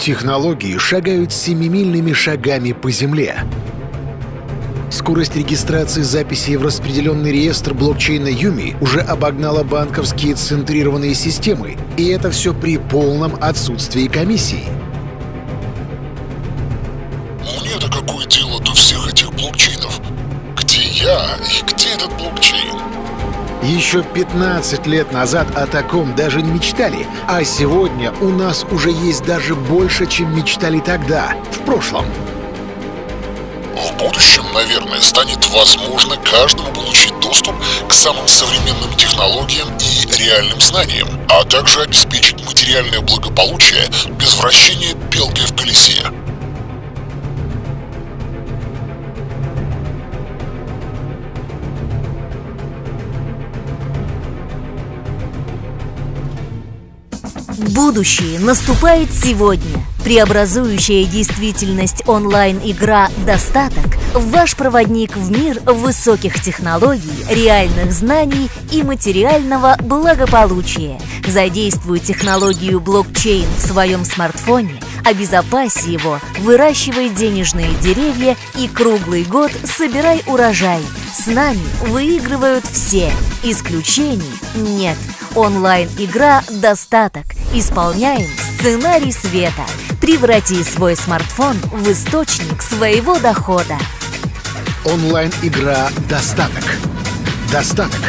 Технологии шагают семимильными шагами по Земле. Скорость регистрации записей в распределенный реестр блокчейна Юми уже обогнала банковские центрированные системы, и это все при полном отсутствии комиссии. Мне-то какое дело до всех этих блокчейнов? Где я и где этот блокчейн? Еще 15 лет назад о таком даже не мечтали, а сегодня у нас уже есть даже больше, чем мечтали тогда, в прошлом. В будущем, наверное, станет возможно каждому получить доступ к самым современным технологиям и реальным знаниям, а также обеспечить материальное благополучие без вращения белки в колесе. Будущее наступает сегодня. Преобразующая действительность онлайн-игра «Достаток» – ваш проводник в мир высоких технологий, реальных знаний и материального благополучия. Задействуй технологию блокчейн в своем смартфоне, обезопаси его, выращивай денежные деревья и круглый год собирай урожай. С нами выигрывают все. Исключений нет. Онлайн-игра «Достаток». Исполняем сценарий света. Преврати свой смартфон в источник своего дохода. Онлайн-игра «Достаток». Достаток.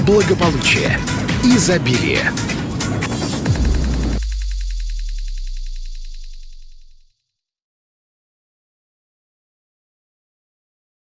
Благополучие. Изобилие.